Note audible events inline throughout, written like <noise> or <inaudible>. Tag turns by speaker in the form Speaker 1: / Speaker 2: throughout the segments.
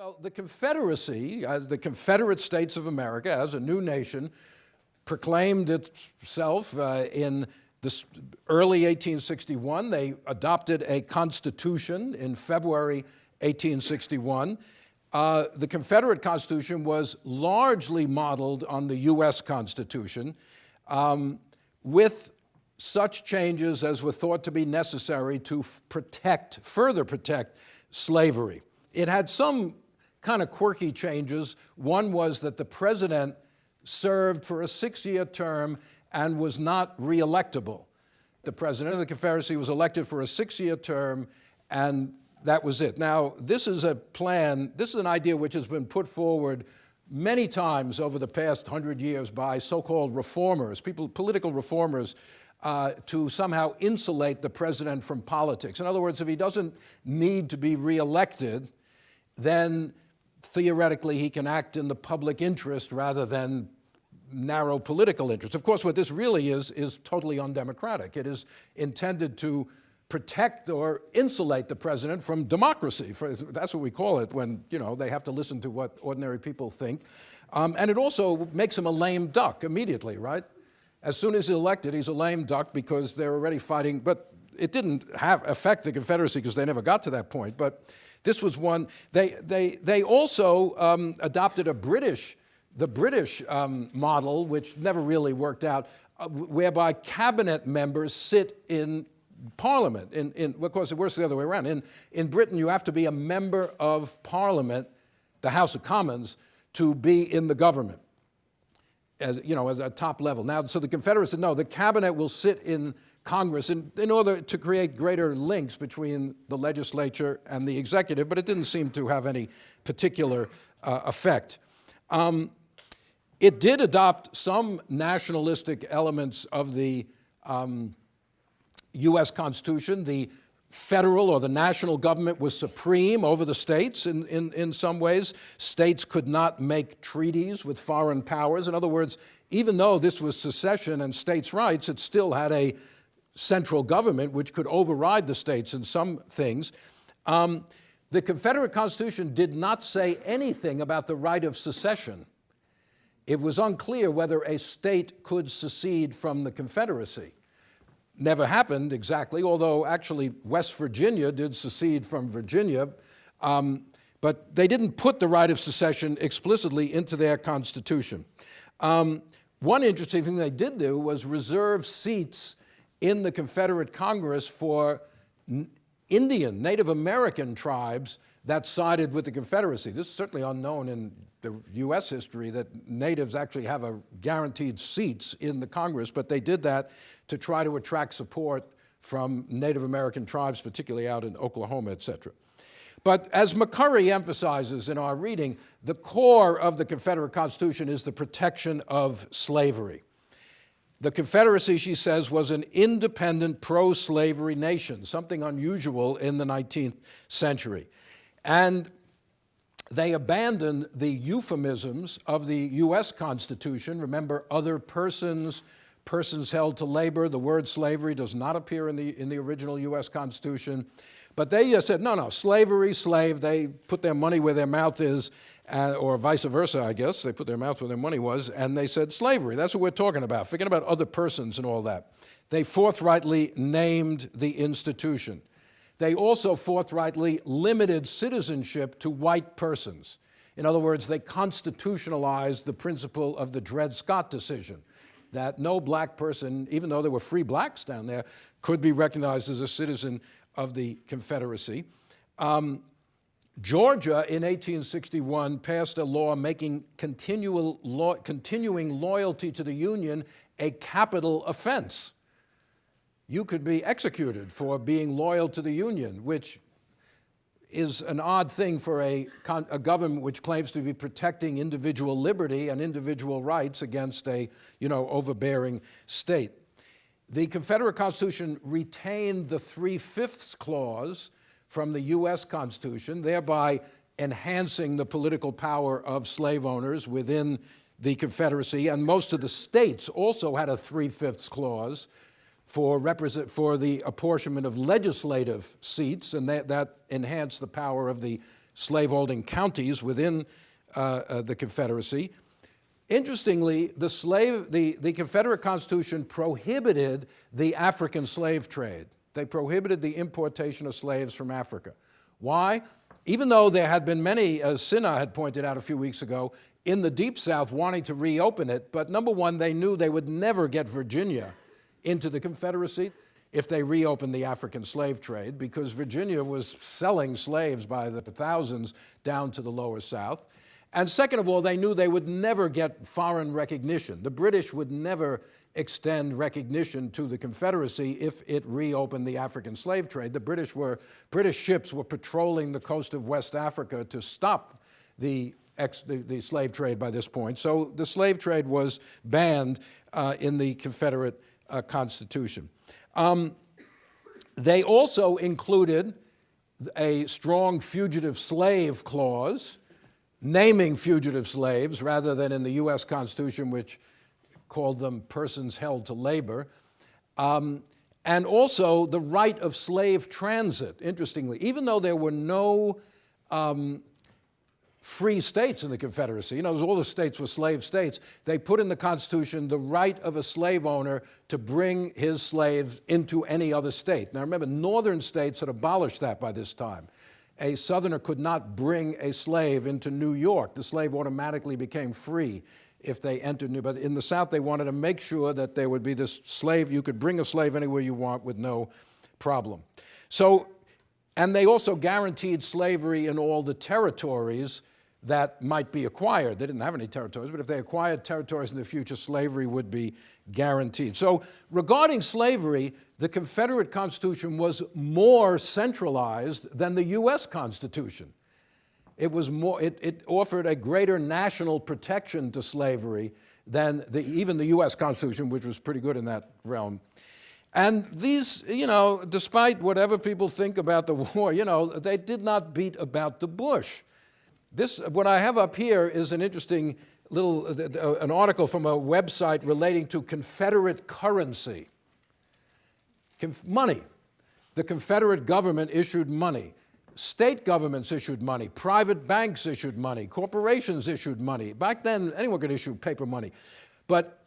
Speaker 1: Well, the Confederacy, as the Confederate States of America, as a new nation, proclaimed itself uh, in this early 1861. They adopted a constitution in February 1861. Uh, the Confederate Constitution was largely modeled on the U.S. Constitution um, with such changes as were thought to be necessary to protect, further protect slavery. It had some kind of quirky changes. One was that the president served for a six-year term and was not reelectable. The president of the Confederacy was elected for a six-year term, and that was it. Now, this is a plan, this is an idea which has been put forward many times over the past hundred years by so-called reformers, people, political reformers, uh, to somehow insulate the president from politics. In other words, if he doesn't need to be reelected, then theoretically he can act in the public interest rather than narrow political interest. Of course, what this really is, is totally undemocratic. It is intended to protect or insulate the president from democracy. That's what we call it when, you know, they have to listen to what ordinary people think. Um, and it also makes him a lame duck immediately, right? As soon as he's elected, he's a lame duck because they're already fighting, but it didn't have affect the Confederacy because they never got to that point. But this was one, they, they, they also um, adopted a British, the British um, model, which never really worked out, uh, whereby cabinet members sit in parliament. In, in, of course, it works the other way around. In, in Britain, you have to be a member of parliament, the House of Commons, to be in the government as, you know, as a top level. Now, so the Confederates said, no, the cabinet will sit in Congress in, in order to create greater links between the legislature and the executive, but it didn't seem to have any particular uh, effect. Um, it did adopt some nationalistic elements of the um, U.S. Constitution. The federal or the national government was supreme over the states in, in, in some ways. States could not make treaties with foreign powers. In other words, even though this was secession and states' rights, it still had a central government which could override the states in some things. Um, the Confederate Constitution did not say anything about the right of secession. It was unclear whether a state could secede from the Confederacy. Never happened exactly, although actually West Virginia did secede from Virginia, um, but they didn't put the right of secession explicitly into their Constitution. Um, one interesting thing they did do was reserve seats in the Confederate Congress for Indian, Native American tribes that sided with the Confederacy. This is certainly unknown in the U.S. history that natives actually have a guaranteed seats in the Congress, but they did that to try to attract support from Native American tribes, particularly out in Oklahoma, et cetera. But as McCurry emphasizes in our reading, the core of the Confederate Constitution is the protection of slavery. The Confederacy, she says, was an independent pro-slavery nation, something unusual in the 19th century. And they abandoned the euphemisms of the U.S. Constitution. Remember, other persons, persons held to labor. The word slavery does not appear in the, in the original U.S. Constitution. But they just said, no, no, slavery, slave, they put their money where their mouth is, uh, or vice versa, I guess. They put their mouth where their money was, and they said slavery. That's what we're talking about. Forget about other persons and all that. They forthrightly named the institution. They also forthrightly limited citizenship to white persons. In other words, they constitutionalized the principle of the Dred Scott decision, that no black person, even though there were free blacks down there, could be recognized as a citizen of the Confederacy. Um, Georgia in 1861 passed a law making lo continuing loyalty to the Union a capital offense. You could be executed for being loyal to the Union, which is an odd thing for a, a, government which claims to be protecting individual liberty and individual rights against a, you know, overbearing state. The Confederate Constitution retained the three-fifths clause from the U.S. Constitution, thereby enhancing the political power of slave owners within the Confederacy. And most of the states also had a three-fifths clause for, represent, for the apportionment of legislative seats, and that, that enhanced the power of the slaveholding counties within uh, uh, the Confederacy. Interestingly, the, slave, the, the Confederate Constitution prohibited the African slave trade. They prohibited the importation of slaves from Africa. Why? Even though there had been many, uh, as Sinha had pointed out a few weeks ago, in the Deep South wanting to reopen it, but number one, they knew they would never get Virginia into the Confederacy if they reopened the African slave trade because Virginia was selling slaves by the thousands down to the lower South. And second of all, they knew they would never get foreign recognition. The British would never extend recognition to the Confederacy if it reopened the African slave trade. The British were, British ships were patrolling the coast of West Africa to stop the, ex, the, the slave trade by this point. So the slave trade was banned uh, in the Confederate uh, Constitution. Um, they also included a strong fugitive slave clause naming fugitive slaves rather than in the US Constitution, which called them persons held to labor. Um, and also the right of slave transit, interestingly. Even though there were no um, free states in the Confederacy, you know, all the states were slave states, they put in the Constitution the right of a slave owner to bring his slaves into any other state. Now remember, northern states had abolished that by this time a Southerner could not bring a slave into New York. The slave automatically became free if they entered New, York. but in the South they wanted to make sure that there would be this slave, you could bring a slave anywhere you want with no problem. So, and they also guaranteed slavery in all the territories that might be acquired. They didn't have any territories, but if they acquired territories in the future, slavery would be guaranteed. So regarding slavery, the Confederate Constitution was more centralized than the US Constitution. It, was more, it, it offered a greater national protection to slavery than the, even the US Constitution, which was pretty good in that realm. And these, you know, despite whatever people think about the <laughs> war, you know, they did not beat about the bush. This, what I have up here is an interesting little, uh, uh, an article from a website relating to Confederate currency. Conf money. The Confederate government issued money. State governments issued money. Private banks issued money. Corporations issued money. Back then, anyone could issue paper money. But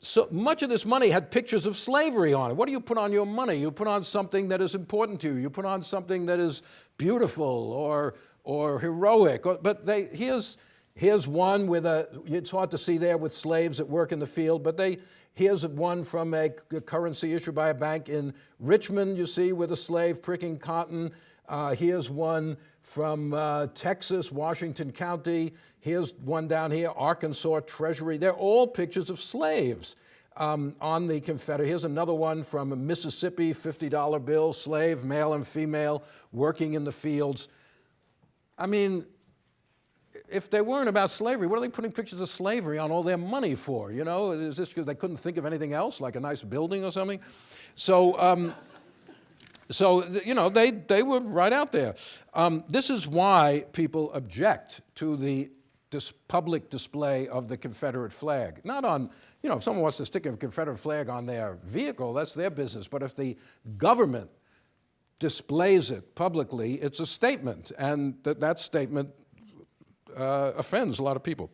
Speaker 1: so much of this money had pictures of slavery on it. What do you put on your money? You put on something that is important to you. You put on something that is beautiful or, or heroic. But they, here's, here's one with a, it's hard to see there with slaves at work in the field, but they, here's one from a, a currency issued by a bank in Richmond, you see, with a slave pricking cotton. Uh, here's one from uh, Texas, Washington County. Here's one down here, Arkansas Treasury. They're all pictures of slaves um, on the Confederate. Here's another one from Mississippi, $50 bill, slave, male and female, working in the fields. I mean, if they weren't about slavery, what are they putting pictures of slavery on all their money for? You know, is this because they couldn't think of anything else, like a nice building or something? So, um, so you know, they, they were right out there. Um, this is why people object to the dis public display of the Confederate flag. Not on, you know, if someone wants to stick a Confederate flag on their vehicle, that's their business. But if the government displays it publicly, it's a statement, and that, that statement Uh, offends a lot of people.